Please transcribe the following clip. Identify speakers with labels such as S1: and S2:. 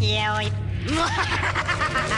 S1: Yeah, we...